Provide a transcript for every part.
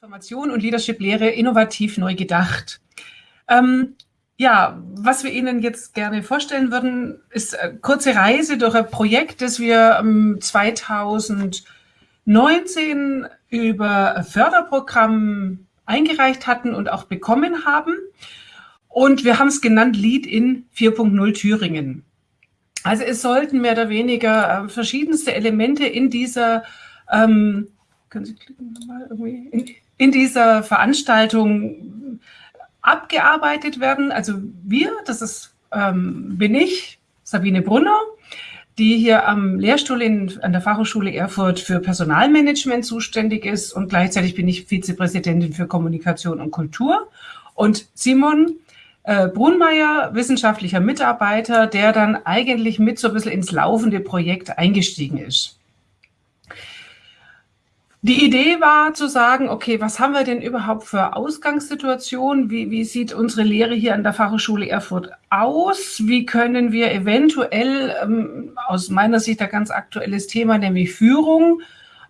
Transformation und Leadership-Lehre innovativ neu gedacht. Ähm, ja, was wir Ihnen jetzt gerne vorstellen würden, ist eine kurze Reise durch ein Projekt, das wir 2019 über ein Förderprogramm eingereicht hatten und auch bekommen haben. Und wir haben es genannt Lead in 4.0 Thüringen. Also es sollten mehr oder weniger äh, verschiedenste Elemente in dieser ähm, können Sie klicken nochmal irgendwie, in, in dieser Veranstaltung abgearbeitet werden. Also wir, das ist, ähm, bin ich, Sabine Brunner, die hier am Lehrstuhl in, an der Fachhochschule Erfurt für Personalmanagement zuständig ist und gleichzeitig bin ich Vizepräsidentin für Kommunikation und Kultur. Und Simon äh, Brunmeier, wissenschaftlicher Mitarbeiter, der dann eigentlich mit so ein bisschen ins laufende Projekt eingestiegen ist. Die Idee war zu sagen, okay, was haben wir denn überhaupt für Ausgangssituationen? Wie, wie sieht unsere Lehre hier an der Fachhochschule Erfurt aus? Wie können wir eventuell, ähm, aus meiner Sicht ein ganz aktuelles Thema, nämlich Führung,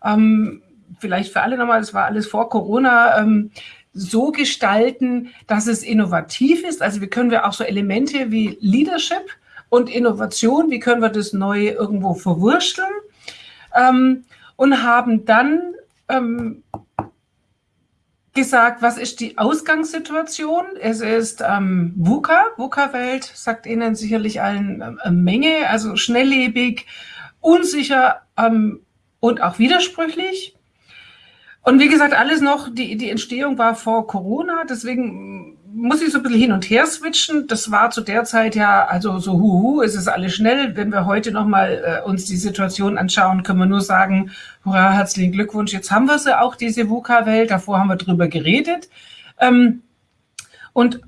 ähm, vielleicht für alle nochmal, das war alles vor Corona, ähm, so gestalten, dass es innovativ ist. Also wie können wir auch so Elemente wie Leadership und Innovation, wie können wir das neu irgendwo verwursteln? Ähm, und haben dann ähm, gesagt, was ist die Ausgangssituation? Es ist ähm, VUCA, VUCA-Welt, sagt Ihnen sicherlich allen ähm, eine Menge, also schnelllebig, unsicher ähm, und auch widersprüchlich. Und wie gesagt, alles noch, die, die Entstehung war vor Corona, deswegen muss ich so ein bisschen hin und her switchen. Das war zu der Zeit ja, also so huhu, es ist alles schnell. Wenn wir heute nochmal äh, uns die Situation anschauen, können wir nur sagen, hurra, herzlichen Glückwunsch, jetzt haben wir sie auch, diese VUCA-Welt. Davor haben wir drüber geredet. Ähm, und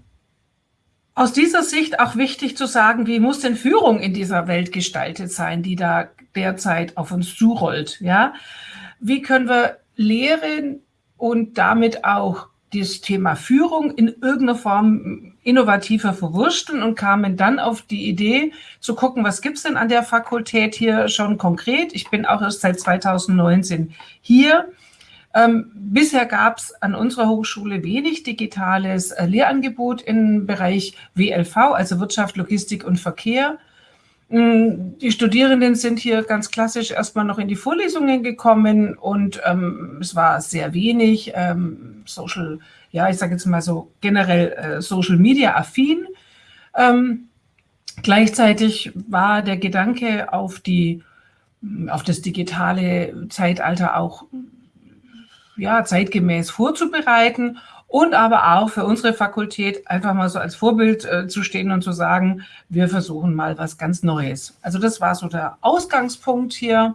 aus dieser Sicht auch wichtig zu sagen, wie muss denn Führung in dieser Welt gestaltet sein, die da derzeit auf uns zurollt, ja? Wie können wir Lehren und damit auch das Thema Führung in irgendeiner Form innovativer verwursteln und kamen dann auf die Idee zu gucken, was gibt's denn an der Fakultät hier schon konkret. Ich bin auch erst seit 2019 hier. Ähm, bisher gab es an unserer Hochschule wenig digitales äh, Lehrangebot im Bereich WLV, also Wirtschaft, Logistik und Verkehr. Mm, die Studierenden sind hier ganz klassisch erstmal noch in die Vorlesungen gekommen und ähm, es war sehr wenig ähm, Social, ja, ich sage jetzt mal so generell äh, Social Media affin. Ähm, gleichzeitig war der Gedanke auf die auf das digitale Zeitalter auch ja, zeitgemäß vorzubereiten und aber auch für unsere Fakultät einfach mal so als Vorbild äh, zu stehen und zu sagen, wir versuchen mal was ganz Neues. Also das war so der Ausgangspunkt hier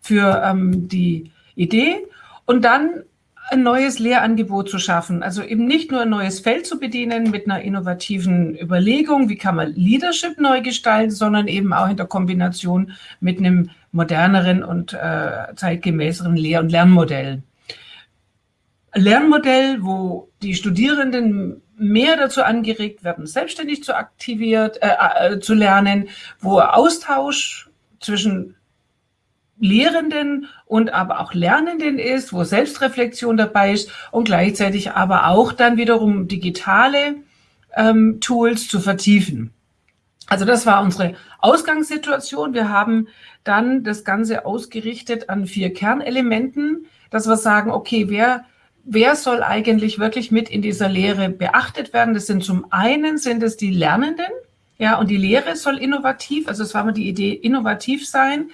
für ähm, die Idee und dann ein neues Lehrangebot zu schaffen. Also eben nicht nur ein neues Feld zu bedienen mit einer innovativen Überlegung, wie kann man Leadership neu gestalten, sondern eben auch in der Kombination mit einem moderneren und äh, zeitgemäßeren Lehr- und Lernmodell. Lernmodell, wo die Studierenden mehr dazu angeregt werden, selbstständig zu aktiviert, äh, äh, zu lernen, wo Austausch zwischen Lehrenden und aber auch Lernenden ist, wo Selbstreflexion dabei ist und gleichzeitig aber auch dann wiederum digitale ähm, Tools zu vertiefen. Also das war unsere Ausgangssituation. Wir haben dann das Ganze ausgerichtet an vier Kernelementen, dass wir sagen, okay, wer wer soll eigentlich wirklich mit in dieser Lehre beachtet werden? Das sind zum einen sind es die Lernenden, ja, und die Lehre soll innovativ, also es war mal die Idee, innovativ sein.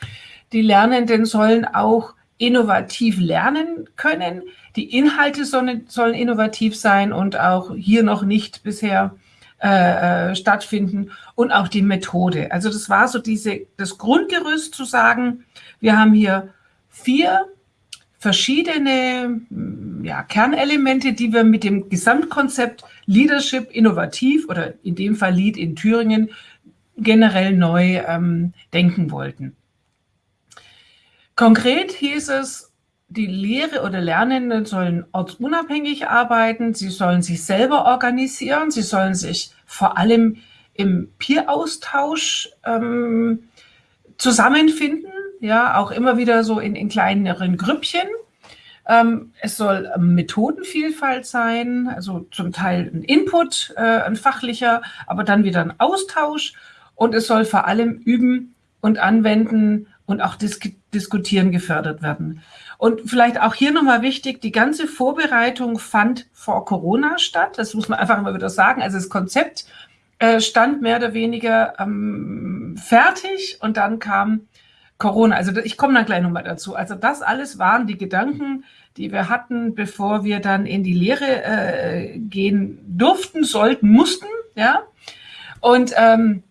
Die Lernenden sollen auch innovativ lernen können. Die Inhalte sollen, sollen innovativ sein und auch hier noch nicht bisher äh, äh, stattfinden und auch die Methode. Also das war so diese, das Grundgerüst zu sagen, wir haben hier vier verschiedene ja, Kernelemente, die wir mit dem Gesamtkonzept Leadership innovativ oder in dem Fall Lead in Thüringen generell neu ähm, denken wollten. Konkret hieß es, die Lehre oder Lernenden sollen ortsunabhängig arbeiten, sie sollen sich selber organisieren, sie sollen sich vor allem im Peer-Austausch ähm, zusammenfinden, ja, auch immer wieder so in, in kleineren Grüppchen Ähm, es soll Methodenvielfalt sein, also zum Teil ein Input, äh, ein fachlicher, aber dann wieder ein Austausch. Und es soll vor allem üben und anwenden und auch dis diskutieren gefördert werden. Und vielleicht auch hier nochmal wichtig, die ganze Vorbereitung fand vor Corona statt. Das muss man einfach immer wieder sagen. Also das Konzept äh, stand mehr oder weniger ähm, fertig und dann kam Corona. Also ich komme dann gleich nochmal dazu. Also das alles waren die Gedanken, die wir hatten, bevor wir dann in die Lehre äh, gehen durften, sollten, mussten. Ja. Und ähm,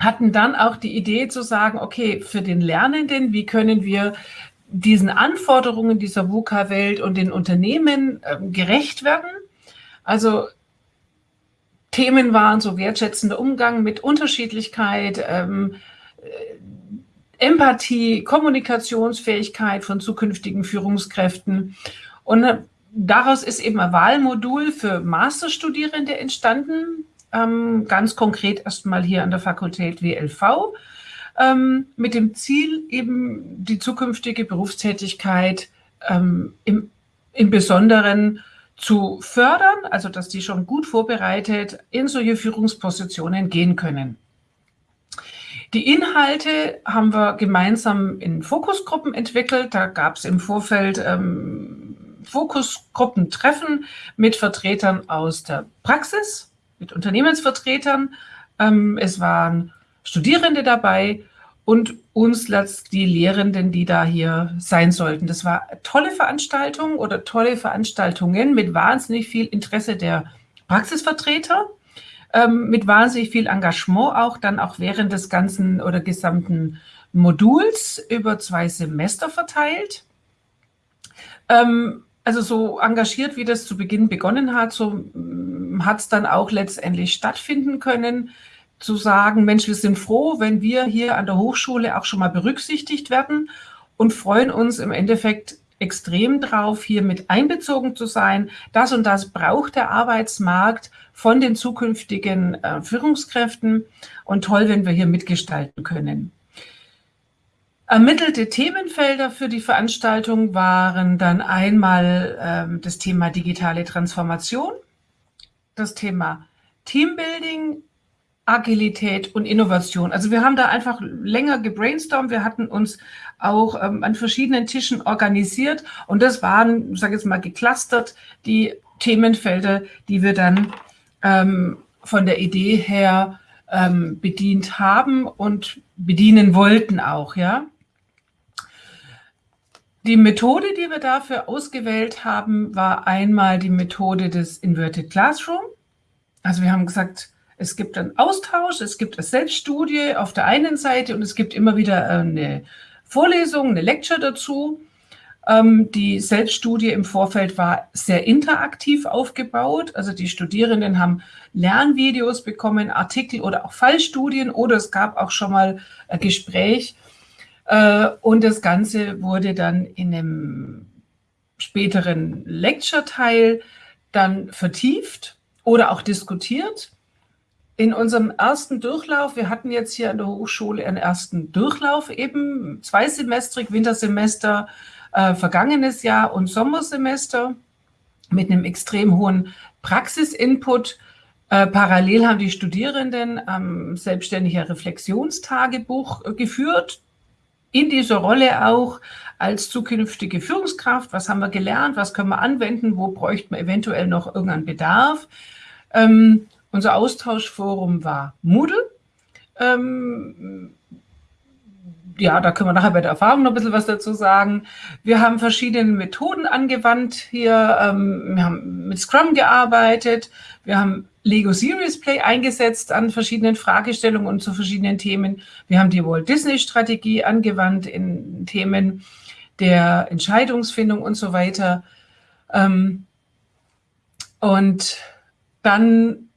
hatten dann auch die Idee zu sagen, okay, für den Lernenden, wie können wir diesen Anforderungen dieser VUCA-Welt und den Unternehmen äh, gerecht werden? Also Themen waren so wertschätzender Umgang mit Unterschiedlichkeit, ähm, äh, Empathie, Kommunikationsfähigkeit von zukünftigen Führungskräften. Und äh, daraus ist eben ein Wahlmodul für Masterstudierende entstanden, ähm, ganz konkret erstmal hier an der Fakultät WLV, ähm, mit dem Ziel, eben die zukünftige Berufstätigkeit ähm, im, im Besonderen zu fördern, also dass die schon gut vorbereitet in solche Führungspositionen gehen können. Die Inhalte haben wir gemeinsam in Fokusgruppen entwickelt. Da gab es im Vorfeld ähm, Fokusgruppentreffen mit Vertretern aus der Praxis, mit Unternehmensvertretern. Ähm, es waren Studierende dabei und uns die Lehrenden, die da hier sein sollten. Das war tolle Veranstaltung oder tolle Veranstaltungen mit wahnsinnig viel Interesse der Praxisvertreter, ähm, mit wahnsinnig viel Engagement auch dann auch während des ganzen oder gesamten Moduls über zwei Semester verteilt. Ähm, also so engagiert, wie das zu Beginn begonnen hat, so hat es dann auch letztendlich stattfinden können, zu sagen, Mensch, wir sind froh, wenn wir hier an der Hochschule auch schon mal berücksichtigt werden und freuen uns im Endeffekt extrem drauf, hier mit einbezogen zu sein. Das und das braucht der Arbeitsmarkt von den zukünftigen äh, Führungskräften und toll, wenn wir hier mitgestalten können. Ermittelte Themenfelder für die Veranstaltung waren dann einmal ähm, das Thema digitale Transformation, das Thema Teambuilding, Agilität und Innovation. Also wir haben da einfach länger gebrainstormt. Wir hatten uns auch ähm, an verschiedenen Tischen organisiert und das waren, sage ich jetzt mal, geclustert die Themenfelder, die wir dann ähm, von der Idee her ähm, bedient haben und bedienen wollten auch, ja. Die Methode, die wir dafür ausgewählt haben, war einmal die Methode des Inverted Classroom. Also wir haben gesagt, es gibt einen Austausch, es gibt eine Selbststudie auf der einen Seite und es gibt immer wieder eine Vorlesung, eine Lecture dazu. Ähm, die Selbststudie im Vorfeld war sehr interaktiv aufgebaut. Also die Studierenden haben Lernvideos bekommen, Artikel oder auch Fallstudien oder es gab auch schon mal ein Gespräch äh, und das Ganze wurde dann in einem späteren Lecture-Teil dann vertieft oder auch diskutiert. In unserem ersten Durchlauf, wir hatten jetzt hier an der Hochschule einen ersten Durchlauf eben, zweisemestrig, Wintersemester, äh, vergangenes Jahr und Sommersemester mit einem extrem hohen Praxisinput. Äh, parallel haben die Studierenden ähm, selbstständiger Reflexionstagebuch äh, geführt in dieser Rolle auch als zukünftige Führungskraft, was haben wir gelernt, was können wir anwenden, wo bräuchten wir eventuell noch irgendeinen Bedarf. Ähm, unser Austauschforum war Moodle. Ähm, ja, da können wir nachher bei der Erfahrung noch ein bisschen was dazu sagen. Wir haben verschiedene Methoden angewandt hier. Ähm, wir haben mit Scrum gearbeitet. Wir haben Lego Series Play eingesetzt an verschiedenen Fragestellungen und zu verschiedenen Themen. Wir haben die Walt Disney Strategie angewandt in Themen der Entscheidungsfindung und so weiter. Ähm, und dann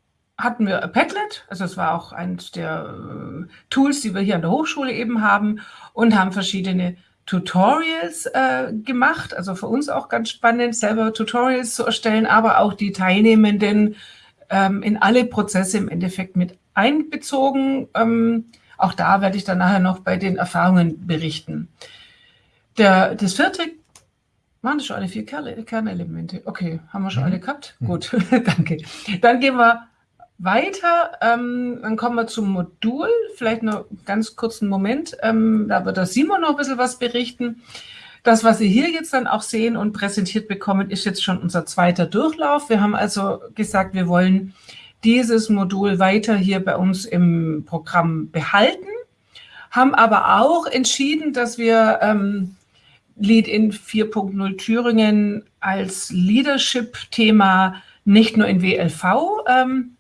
hatten wir Padlet, also es war auch eines der äh, Tools, die wir hier an der Hochschule eben haben und haben verschiedene Tutorials äh, gemacht, also für uns auch ganz spannend, selber Tutorials zu erstellen, aber auch die Teilnehmenden ähm, in alle Prozesse im Endeffekt mit einbezogen. Ähm, auch da werde ich dann nachher noch bei den Erfahrungen berichten. Der, das vierte Waren das schon alle vier Kernelemente? Okay, haben wir schon mhm. alle gehabt? Mhm. Gut, danke. Dann gehen wir weiter. Ähm, dann kommen wir zum Modul. Vielleicht noch ganz kurzen Moment. Ähm, da wird der Simon noch ein bisschen was berichten. Das, was Sie hier jetzt dann auch sehen und präsentiert bekommen, ist jetzt schon unser zweiter Durchlauf. Wir haben also gesagt, wir wollen dieses Modul weiter hier bei uns im Programm behalten, haben aber auch entschieden, dass wir ähm, Lead in 4.0 Thüringen als Leadership-Thema nicht nur in WLV ähm,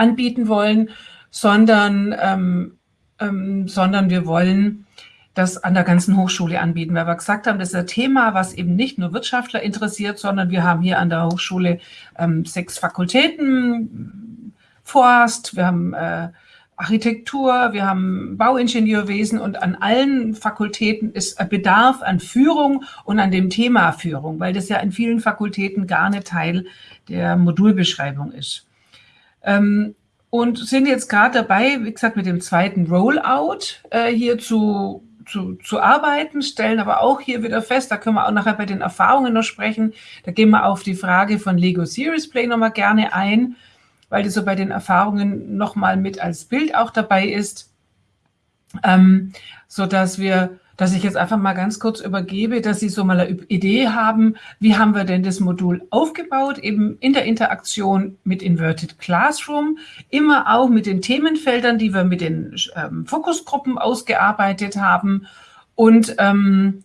anbieten wollen, sondern, ähm, ähm, sondern wir wollen das an der ganzen Hochschule anbieten, weil wir gesagt haben, das ist ein Thema, was eben nicht nur Wirtschaftler interessiert, sondern wir haben hier an der Hochschule ähm, sechs Fakultäten, Forst, wir haben äh, Architektur, wir haben Bauingenieurwesen und an allen Fakultäten ist Bedarf an Führung und an dem Thema Führung, weil das ja in vielen Fakultäten gar nicht Teil der Modulbeschreibung ist. Ähm, und sind jetzt gerade dabei, wie gesagt, mit dem zweiten Rollout äh, hier zu, zu, zu arbeiten, stellen aber auch hier wieder fest, da können wir auch nachher bei den Erfahrungen noch sprechen, da gehen wir auf die Frage von Lego Series Play nochmal gerne ein, weil die so bei den Erfahrungen nochmal mit als Bild auch dabei ist, ähm, so dass wir, dass ich jetzt einfach mal ganz kurz übergebe, dass Sie so mal eine Idee haben, wie haben wir denn das Modul aufgebaut, eben in der Interaktion mit Inverted Classroom, immer auch mit den Themenfeldern, die wir mit den ähm, Fokusgruppen ausgearbeitet haben. Und ähm,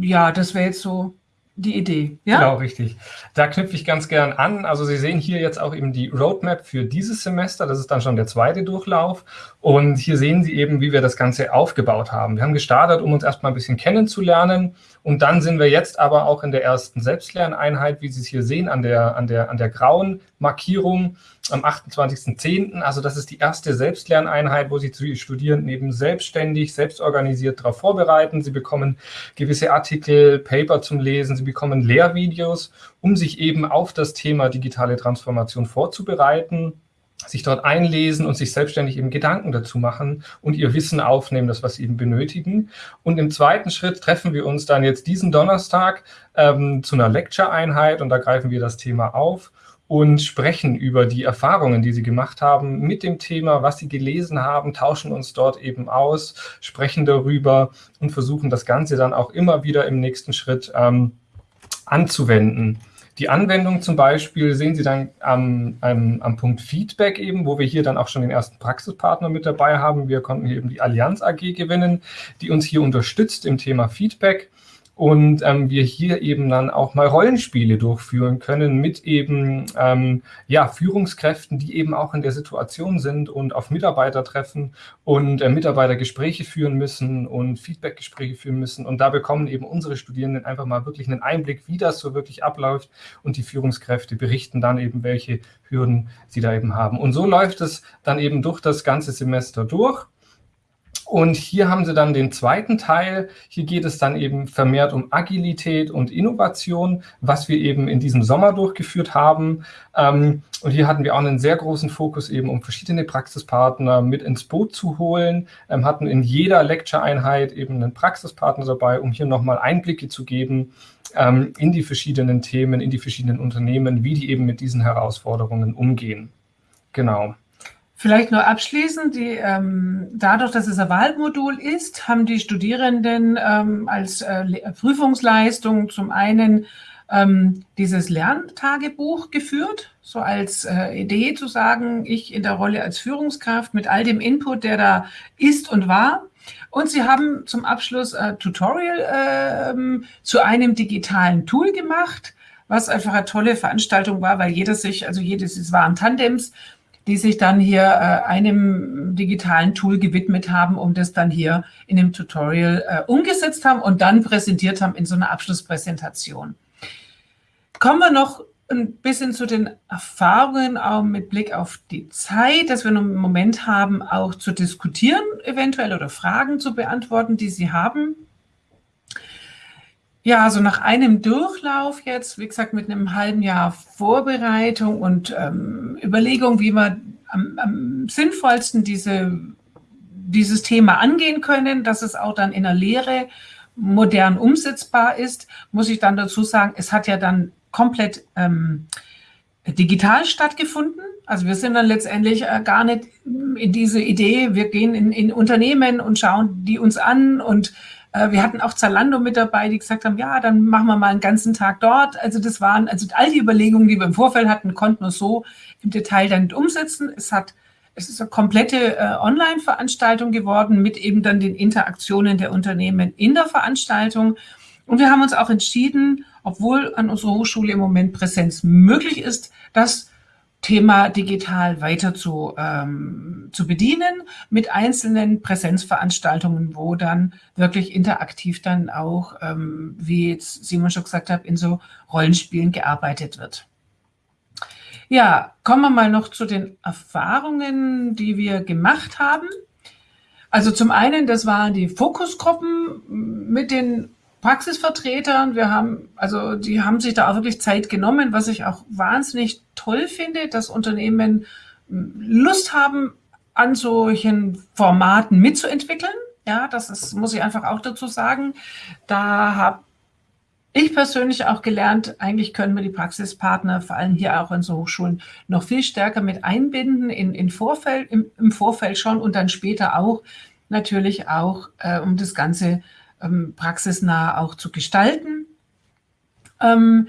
ja, das wäre jetzt so die Idee. Ja? Genau, richtig. Da knüpfe ich ganz gern an. Also Sie sehen hier jetzt auch eben die Roadmap für dieses Semester. Das ist dann schon der zweite Durchlauf. Und hier sehen Sie eben, wie wir das Ganze aufgebaut haben. Wir haben gestartet, um uns erstmal ein bisschen kennenzulernen. Und dann sind wir jetzt aber auch in der ersten Selbstlerneinheit, wie Sie es hier sehen, an der, an der, an der grauen Markierung am 28.10. Also das ist die erste Selbstlerneinheit, wo sich die Studierenden eben selbstständig, selbstorganisiert darauf vorbereiten. Sie bekommen gewisse Artikel, Paper zum Lesen, sie bekommen Lehrvideos, um sich eben auf das Thema digitale Transformation vorzubereiten sich dort einlesen und sich selbstständig eben Gedanken dazu machen und ihr Wissen aufnehmen, das was sie eben benötigen. Und im zweiten Schritt treffen wir uns dann jetzt diesen Donnerstag ähm, zu einer Lecture-Einheit und da greifen wir das Thema auf und sprechen über die Erfahrungen, die sie gemacht haben mit dem Thema, was sie gelesen haben, tauschen uns dort eben aus, sprechen darüber und versuchen das Ganze dann auch immer wieder im nächsten Schritt ähm, anzuwenden. Die Anwendung zum Beispiel sehen Sie dann am, am, am, Punkt Feedback eben, wo wir hier dann auch schon den ersten Praxispartner mit dabei haben. Wir konnten hier eben die Allianz AG gewinnen, die uns hier unterstützt im Thema Feedback und ähm, wir hier eben dann auch mal Rollenspiele durchführen können mit eben ähm, ja, Führungskräften, die eben auch in der Situation sind und auf Mitarbeiter treffen und äh, Mitarbeitergespräche führen müssen und Feedbackgespräche führen müssen. Und da bekommen eben unsere Studierenden einfach mal wirklich einen Einblick, wie das so wirklich abläuft und die Führungskräfte berichten dann eben, welche Hürden sie da eben haben. Und so läuft es dann eben durch das ganze Semester durch. Und hier haben Sie dann den zweiten Teil. Hier geht es dann eben vermehrt um Agilität und Innovation, was wir eben in diesem Sommer durchgeführt haben. Ähm, und hier hatten wir auch einen sehr großen Fokus eben, um verschiedene Praxispartner mit ins Boot zu holen, ähm, hatten in jeder Lecture-Einheit eben einen Praxispartner dabei, um hier nochmal Einblicke zu geben ähm, in die verschiedenen Themen, in die verschiedenen Unternehmen, wie die eben mit diesen Herausforderungen umgehen. Genau. Vielleicht nur abschließend, die, ähm, dadurch, dass es ein Wahlmodul ist, haben die Studierenden ähm, als äh, Prüfungsleistung zum einen ähm, dieses Lerntagebuch geführt, so als äh, Idee zu sagen, ich in der Rolle als Führungskraft mit all dem Input, der da ist und war. Und sie haben zum Abschluss ein Tutorial äh, zu einem digitalen Tool gemacht, was einfach eine tolle Veranstaltung war, weil jeder sich, also jedes, es waren Tandems, die sich dann hier äh, einem digitalen Tool gewidmet haben, um das dann hier in dem Tutorial äh, umgesetzt haben und dann präsentiert haben in so einer Abschlusspräsentation. Kommen wir noch ein bisschen zu den Erfahrungen, auch mit Blick auf die Zeit, dass wir einen Moment haben, auch zu diskutieren eventuell oder Fragen zu beantworten, die Sie haben. Ja, also nach einem Durchlauf jetzt, wie gesagt, mit einem halben Jahr Vorbereitung und ähm, Überlegung, wie wir am, am sinnvollsten diese, dieses Thema angehen können, dass es auch dann in der Lehre modern umsetzbar ist, muss ich dann dazu sagen, es hat ja dann komplett ähm, digital stattgefunden. Also wir sind dann letztendlich äh, gar nicht in diese Idee, wir gehen in, in Unternehmen und schauen die uns an und wir hatten auch Zalando mit dabei, die gesagt haben, ja, dann machen wir mal einen ganzen Tag dort. Also das waren, also all die Überlegungen, die wir im Vorfeld hatten, konnten wir so im Detail dann nicht umsetzen. Es hat es ist eine komplette äh, Online-Veranstaltung geworden mit eben dann den Interaktionen der Unternehmen in der Veranstaltung. Und wir haben uns auch entschieden, obwohl an unserer Hochschule im Moment Präsenz möglich ist, das Thema digital weiter zu, ähm, zu bedienen mit einzelnen Präsenzveranstaltungen, wo dann wirklich interaktiv dann auch, ähm, wie jetzt Simon schon gesagt hat, in so Rollenspielen gearbeitet wird. Ja, kommen wir mal noch zu den Erfahrungen, die wir gemacht haben. Also zum einen, das waren die Fokusgruppen mit den Praxisvertretern. Wir haben, also die haben sich da auch wirklich Zeit genommen, was ich auch wahnsinnig toll finde, dass Unternehmen hm, Lust haben, an solchen Formaten mitzuentwickeln. Ja, das ist, muss ich einfach auch dazu sagen. Da habe ich persönlich auch gelernt, eigentlich können wir die Praxispartner, vor allem hier auch in so Hochschulen, noch viel stärker mit einbinden in, in Vorfeld, im, im Vorfeld schon und dann später auch natürlich auch, äh, um das Ganze ähm, praxisnah auch zu gestalten. Ähm,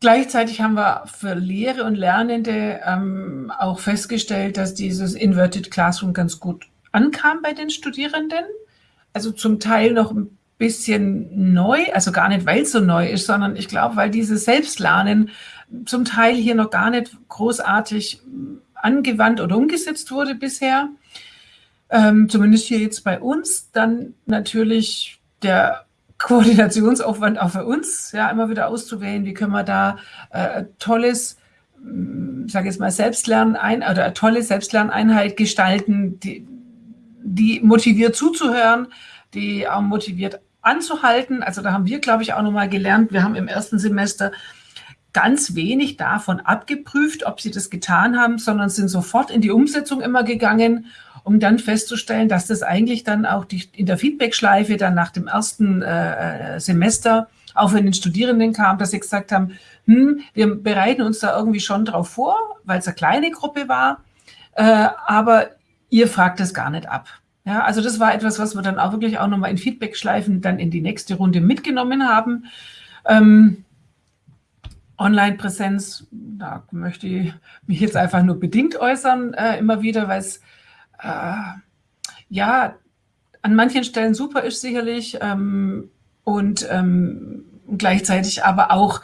gleichzeitig haben wir für Lehre und Lernende ähm, auch festgestellt, dass dieses Inverted Classroom ganz gut ankam bei den Studierenden. Also zum Teil noch ein bisschen neu, also gar nicht, weil es so neu ist, sondern ich glaube, weil dieses Selbstlernen zum Teil hier noch gar nicht großartig angewandt oder umgesetzt wurde bisher ähm, zumindest hier jetzt bei uns, dann natürlich der Koordinationsaufwand auch für uns, ja, immer wieder auszuwählen, wie können wir da äh, tolles, hm, sage jetzt mal, Selbstlernen ein oder tolle Selbstlerneinheit gestalten, die, die motiviert zuzuhören, die auch motiviert anzuhalten. Also da haben wir, glaube ich, auch nochmal gelernt, wir haben im ersten Semester ganz wenig davon abgeprüft, ob sie das getan haben, sondern sind sofort in die Umsetzung immer gegangen um dann festzustellen, dass das eigentlich dann auch die, in der Feedback-Schleife dann nach dem ersten äh, äh, Semester auch von den Studierenden kam, dass sie gesagt haben, hm, wir bereiten uns da irgendwie schon drauf vor, weil es eine kleine Gruppe war, äh, aber ihr fragt es gar nicht ab. Ja, also das war etwas, was wir dann auch wirklich auch nochmal in Feedback-Schleifen dann in die nächste Runde mitgenommen haben. Ähm, Online-Präsenz, da möchte ich mich jetzt einfach nur bedingt äußern, äh, immer wieder, weil es äh, ja, an manchen Stellen super ist sicherlich ähm, und ähm, gleichzeitig aber auch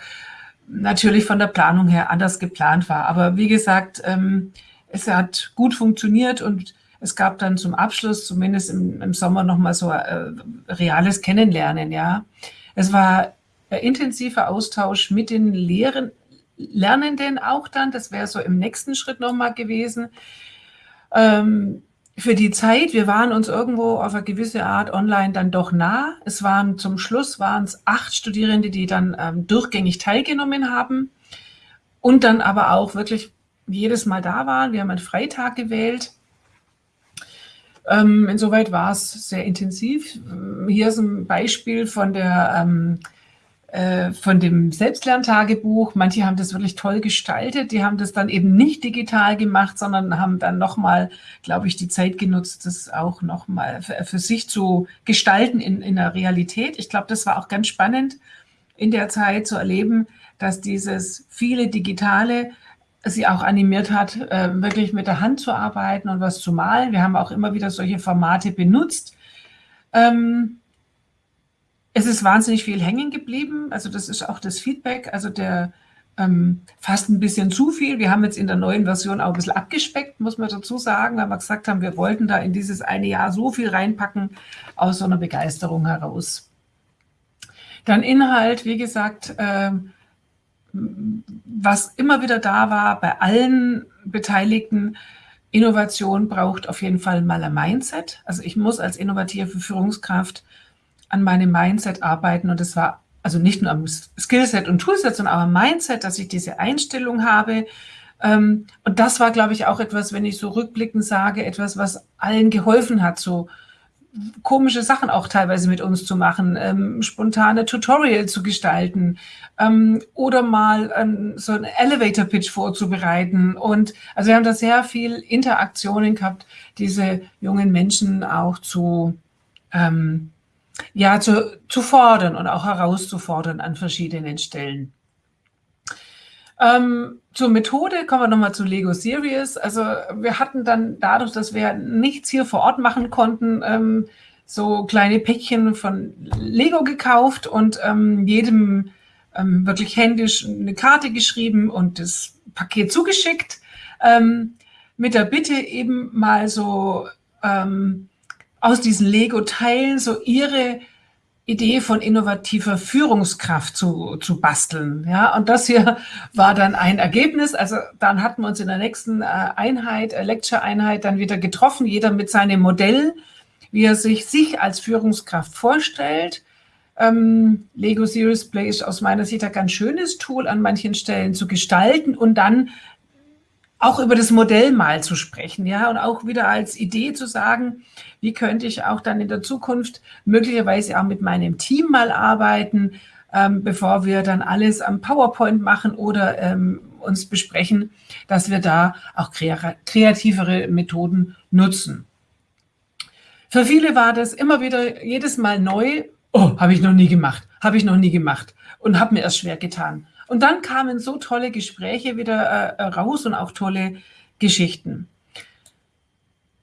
natürlich von der Planung her anders geplant war. Aber wie gesagt, ähm, es hat gut funktioniert und es gab dann zum Abschluss, zumindest im, im Sommer, nochmal so äh, reales Kennenlernen. Ja, Es war ein intensiver Austausch mit den Lehren, Lernenden auch dann. Das wäre so im nächsten Schritt nochmal gewesen. Ähm, für die Zeit, wir waren uns irgendwo auf eine gewisse Art online dann doch nah. Es waren zum Schluss waren es acht Studierende, die dann ähm, durchgängig teilgenommen haben und dann aber auch wirklich jedes Mal da waren. Wir haben einen Freitag gewählt. Ähm, insoweit war es sehr intensiv. Hier ist ein Beispiel von der ähm, äh, von dem Selbstlerntagebuch. Manche haben das wirklich toll gestaltet. Die haben das dann eben nicht digital gemacht, sondern haben dann nochmal, glaube ich, die Zeit genutzt, das auch nochmal für, für sich zu gestalten in, in der Realität. Ich glaube, das war auch ganz spannend in der Zeit zu erleben, dass dieses viele Digitale sie auch animiert hat, äh, wirklich mit der Hand zu arbeiten und was zu malen. Wir haben auch immer wieder solche Formate benutzt. Ähm, es ist wahnsinnig viel hängen geblieben. Also das ist auch das Feedback. Also der ähm, fast ein bisschen zu viel. Wir haben jetzt in der neuen Version auch ein bisschen abgespeckt, muss man dazu sagen, weil wir gesagt haben, wir wollten da in dieses eine Jahr so viel reinpacken aus so einer Begeisterung heraus. Dann Inhalt, wie gesagt, äh, was immer wieder da war bei allen Beteiligten, Innovation braucht auf jeden Fall mal ein Mindset. Also ich muss als innovative Führungskraft an meinem Mindset arbeiten und das war also nicht nur am Skillset und Toolset, sondern auch am Mindset, dass ich diese Einstellung habe. Ähm, und das war, glaube ich, auch etwas, wenn ich so rückblickend sage, etwas, was allen geholfen hat, so komische Sachen auch teilweise mit uns zu machen, ähm, spontane Tutorial zu gestalten ähm, oder mal ähm, so einen Elevator-Pitch vorzubereiten. Und also wir haben da sehr viel Interaktionen gehabt, diese jungen Menschen auch zu, ähm, ja, zu, zu fordern und auch herauszufordern an verschiedenen Stellen. Ähm, zur Methode kommen wir nochmal zu Lego Series. Also wir hatten dann dadurch, dass wir nichts hier vor Ort machen konnten, ähm, so kleine Päckchen von Lego gekauft und ähm, jedem ähm, wirklich händisch eine Karte geschrieben und das Paket zugeschickt ähm, mit der Bitte eben mal so ähm, aus diesen Lego-Teilen so ihre Idee von innovativer Führungskraft zu, zu basteln. Ja, und das hier war dann ein Ergebnis. Also dann hatten wir uns in der nächsten äh, Einheit, äh, Lecture-Einheit dann wieder getroffen, jeder mit seinem Modell, wie er sich, sich als Führungskraft vorstellt. Ähm, Lego Serious Play ist aus meiner Sicht ein ganz schönes Tool an manchen Stellen zu gestalten und dann auch über das Modell mal zu sprechen, ja, und auch wieder als Idee zu sagen, wie könnte ich auch dann in der Zukunft möglicherweise auch mit meinem Team mal arbeiten, ähm, bevor wir dann alles am PowerPoint machen oder ähm, uns besprechen, dass wir da auch kreativere Methoden nutzen. Für viele war das immer wieder jedes Mal neu. Oh, habe ich noch nie gemacht, habe ich noch nie gemacht und habe mir erst schwer getan. Und dann kamen so tolle Gespräche wieder äh, raus und auch tolle Geschichten.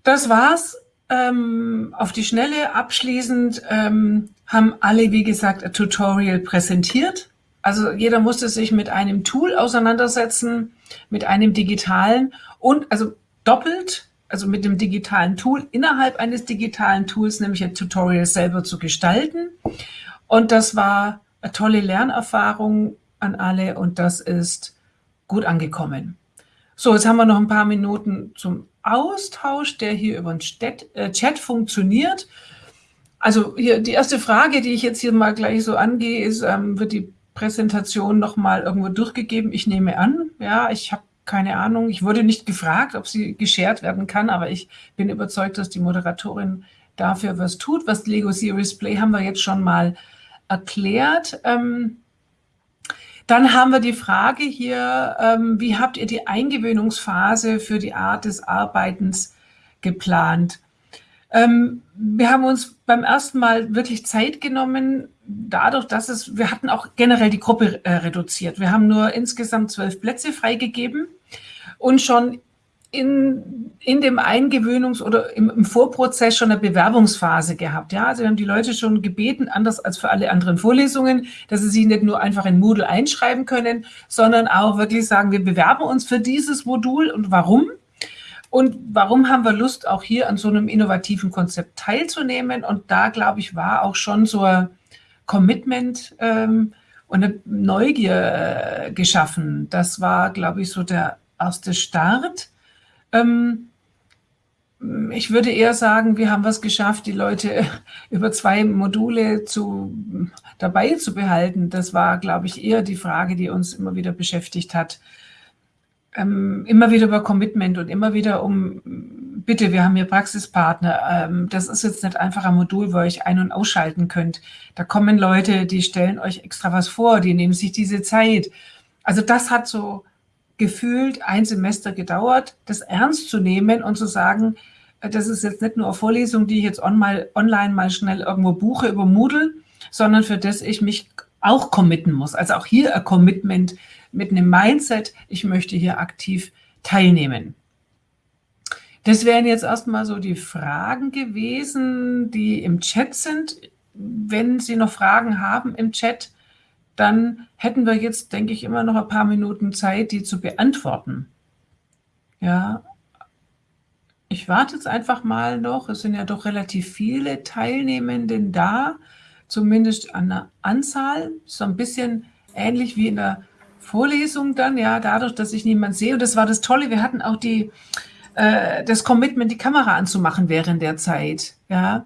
Das war's. Ähm, auf die Schnelle abschließend ähm, haben alle, wie gesagt, ein Tutorial präsentiert. Also jeder musste sich mit einem Tool auseinandersetzen, mit einem digitalen und also doppelt, also mit dem digitalen Tool innerhalb eines digitalen Tools, nämlich ein Tutorial selber zu gestalten. Und das war eine tolle Lernerfahrung an alle und das ist gut angekommen. So, jetzt haben wir noch ein paar Minuten zum Austausch, der hier über den Chat, äh, funktioniert. Also hier die erste Frage, die ich jetzt hier mal gleich so angehe, ist, ähm, wird die Präsentation nochmal irgendwo durchgegeben? Ich nehme an, ja, ich habe keine Ahnung. Ich wurde nicht gefragt, ob sie geshared werden kann, aber ich bin überzeugt, dass die Moderatorin dafür was tut. Was Lego Series Play haben wir jetzt schon mal erklärt. Ähm, dann haben wir die Frage hier, ähm, wie habt ihr die Eingewöhnungsphase für die Art des Arbeitens geplant? Ähm, wir haben uns beim ersten Mal wirklich Zeit genommen, dadurch, dass es, wir hatten auch generell die Gruppe äh, reduziert. Wir haben nur insgesamt zwölf Plätze freigegeben und schon in, in dem Eingewöhnungs- oder im, im, Vorprozess schon eine Bewerbungsphase gehabt. Ja, also wir haben die Leute schon gebeten, anders als für alle anderen Vorlesungen, dass sie sich nicht nur einfach in Moodle einschreiben können, sondern auch wirklich sagen, wir bewerben uns für dieses Modul und warum? Und warum haben wir Lust, auch hier an so einem innovativen Konzept teilzunehmen? Und da, glaube ich, war auch schon so ein Commitment ähm, und eine Neugier äh, geschaffen. Das war, glaube ich, so der erste Start. Ähm, ich würde eher sagen, wir haben was geschafft, die Leute über zwei Module zu, dabei zu behalten. Das war, glaube ich, eher die Frage, die uns immer wieder beschäftigt hat. Ähm, immer wieder über Commitment und immer wieder um, bitte, wir haben hier Praxispartner. Ähm, das ist jetzt nicht einfach ein Modul, wo ihr euch ein- und ausschalten könnt. Da kommen Leute, die stellen euch extra was vor, die nehmen sich diese Zeit. Also das hat so gefühlt ein Semester gedauert, das ernst zu nehmen und zu sagen, äh, das ist jetzt nicht nur eine Vorlesung, die ich jetzt online mal schnell irgendwo buche über Moodle, sondern für das ich mich auch committen muss. Also auch hier ein Commitment mit einem Mindset, ich möchte hier aktiv teilnehmen. Das wären jetzt erstmal so die Fragen gewesen, die im Chat sind. Wenn Sie noch Fragen haben im Chat, dann hätten wir jetzt, denke ich, immer noch ein paar Minuten Zeit, die zu beantworten. Ja, ich warte jetzt einfach mal noch. Es sind ja doch relativ viele Teilnehmenden da, zumindest an der Anzahl. So ein bisschen ähnlich wie in der Vorlesung dann, ja, dadurch, dass ich niemand sehe. Und das war das Tolle. Wir hatten auch die, äh, das Commitment, die Kamera anzumachen während der Zeit. Ja.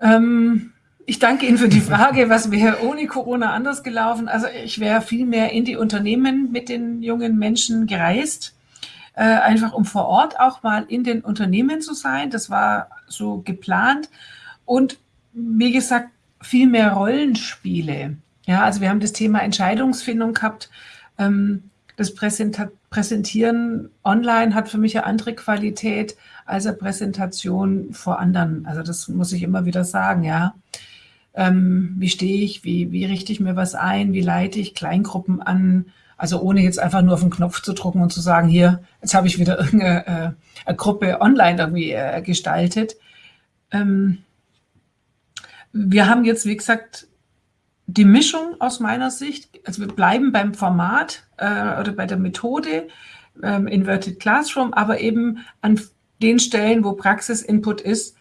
Ähm, ich danke Ihnen für die Frage, was wäre ohne Corona anders gelaufen? Also ich wäre viel mehr in die Unternehmen mit den jungen Menschen gereist. äh, einfach um vor Ort auch mal in den Unternehmen zu sein. Das war so geplant. Und wie gesagt, viel mehr Rollenspiele. Ja, also wir haben das Thema Entscheidungsfindung gehabt. Ähm, das Präsentieren online hat für mich eine andere Qualität als eine Präsentation vor anderen. Also das muss ich immer wieder sagen, ja. Ähm, wie stehe ich, wie, wie richte ich mir was ein, wie leite ich Kleingruppen an, also ohne jetzt einfach nur auf den Knopf zu drucken und zu sagen, hier, jetzt habe ich wieder irgendeine äh, Gruppe online irgendwie äh, gestaltet. Ähm, wir haben jetzt, wie gesagt, die Mischung aus meiner Sicht, also wir bleiben beim Format äh, oder bei der Methode ähm, Inverted Classroom, aber eben an den Stellen, wo Praxisinput ist,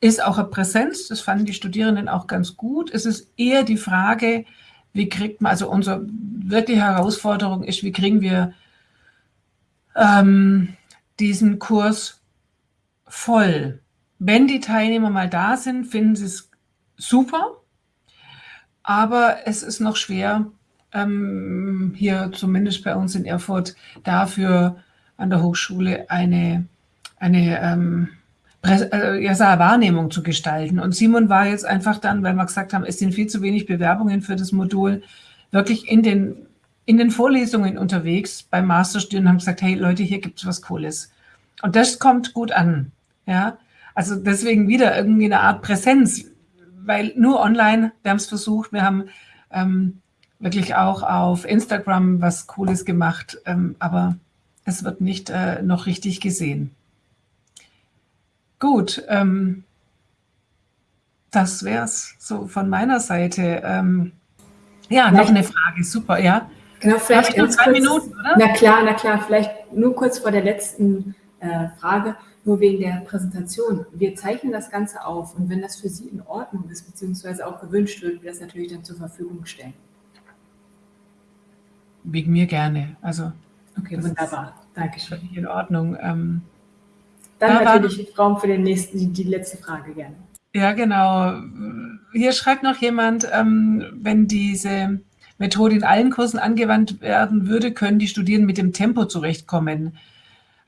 ist auch eine Präsenz. Das fanden die Studierenden auch ganz gut. Es ist eher die Frage, wie kriegt man, also unsere wirkliche Herausforderung ist, wie kriegen wir ähm, diesen Kurs voll. Wenn die Teilnehmer mal da sind, finden sie es super, aber es ist noch schwer, ähm, hier zumindest bei uns in Erfurt, dafür an der Hochschule eine, eine ähm, äh, ja, Wahrnehmung zu gestalten. Und Simon war jetzt einfach dann, weil wir gesagt haben, es sind viel zu wenig Bewerbungen für das Modul, wirklich in den, in den Vorlesungen unterwegs beim Masterstudium und haben gesagt, hey Leute, hier gibt es was Cooles. Und das kommt gut an. Ja, also deswegen wieder irgendwie eine Art Präsenz weil nur online, wir haben es versucht, wir haben ähm, wirklich auch auf Instagram was Cooles gemacht, ähm, aber es wird nicht äh, noch richtig gesehen. Gut, ähm, das wäre es so von meiner Seite. Ähm, ja, noch eine Frage, super, ja. Genau, vielleicht noch zwei kurz, Minuten, oder? Na klar, na klar, vielleicht nur kurz vor der letzten äh, Frage nur wegen der Präsentation. Wir zeichnen das Ganze auf und wenn das für Sie in Ordnung ist, beziehungsweise auch gewünscht wird, wir das natürlich dann zur Verfügung stellen. Wegen mir gerne. Also, okay, wunderbar. Dankeschön. In Ordnung. Ähm, dann natürlich Raum für den nächsten, die, die, letzte Frage gerne. Ja, genau. Hier schreibt noch jemand, ähm, wenn diese Methode in allen Kursen angewandt werden würde, können die Studierenden mit dem Tempo zurechtkommen.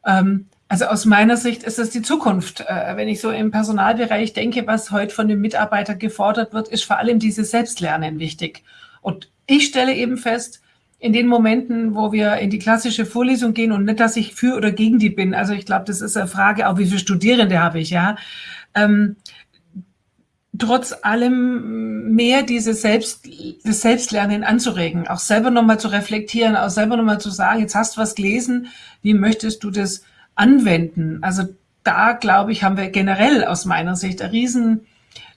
Ähm, also aus meiner Sicht ist das die Zukunft. Äh, wenn ich so im Personalbereich denke, was heute von den Mitarbeitern gefordert wird, ist vor allem dieses Selbstlernen wichtig. Und ich stelle eben fest, in den Momenten, wo wir in die klassische Vorlesung gehen und nicht, dass ich für oder gegen die bin. Also ich glaube, das ist eine Frage, auch wie viele Studierende habe ich, ja. Ähm, trotz allem mehr diese Selbst, das Selbstlernen anzuregen, auch selber nochmal zu reflektieren, auch selber nochmal zu sagen, jetzt hast du was gelesen, wie möchtest du das anwenden. Also da, glaube ich, haben wir generell aus meiner Sicht eine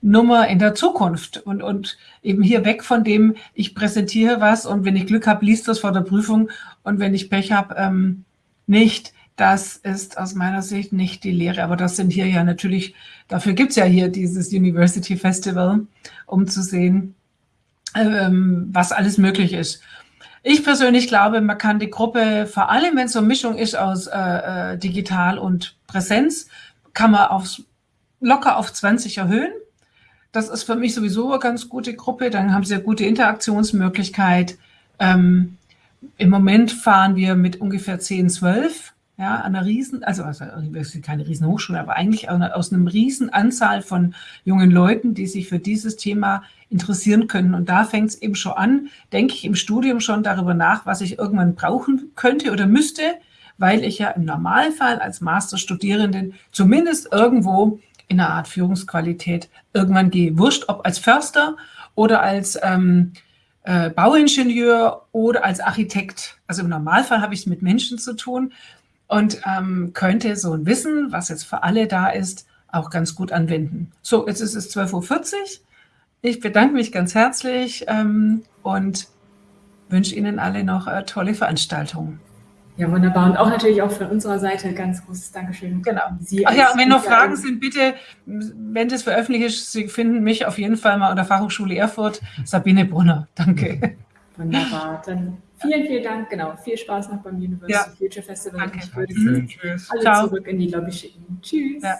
Riesennummer in der Zukunft und, und eben hier weg von dem, ich präsentiere was und wenn ich Glück habe, liest das vor der Prüfung und wenn ich Pech habe, ähm, nicht. Das ist aus meiner Sicht nicht die Lehre, aber das sind hier ja natürlich, dafür gibt es ja hier dieses University Festival, um zu sehen, ähm, was alles möglich ist. Ich persönlich glaube, man kann die Gruppe, vor allem wenn es so eine Mischung ist aus äh, äh digital und Präsenz, kann man aufs, locker auf 20 erhöhen. Das ist für mich sowieso eine ganz gute Gruppe. Dann haben sie eine gute Interaktionsmöglichkeit. Ähm, Im Moment fahren wir mit ungefähr 10, 12 ja, an einer riesen, also, also keine riesen Hochschule, aber eigentlich aus einem riesen Anzahl von jungen Leuten, die sich für dieses Thema interessieren können. Und da fängt es eben schon an, denke ich im Studium schon darüber nach, was ich irgendwann brauchen könnte oder müsste, weil ich ja im Normalfall als Masterstudierenden zumindest irgendwo in einer Art Führungsqualität irgendwann gehe. Wurscht, ob als Förster oder als ähm, äh, Bauingenieur oder als Architekt. Also im Normalfall habe ich es mit Menschen zu tun und ähm, könnte so ein Wissen, was jetzt für alle da ist, auch ganz gut anwenden. So, jetzt ist es 12.40 Uhr. Ich bedanke mich ganz herzlich ähm, und wünsche Ihnen alle noch äh, tolle Veranstaltungen. Ja, wunderbar. Und auch natürlich auch von unserer Seite ganz großes Dankeschön. Genau. Sie Ach ja, und wenn noch Fragen sind, bitte, wenn das veröffentlicht ist, Sie finden mich auf jeden Fall mal an der Fachhochschule Erfurt. Sabine Brunner. Danke. Wunderbar. Dann vielen, vielen Dank. Genau. Viel Spaß noch beim University ja. Future Festival. Danke. Ich würde Sie alle Ciao. zurück in die Lobby schicken. Tschüss. Ja.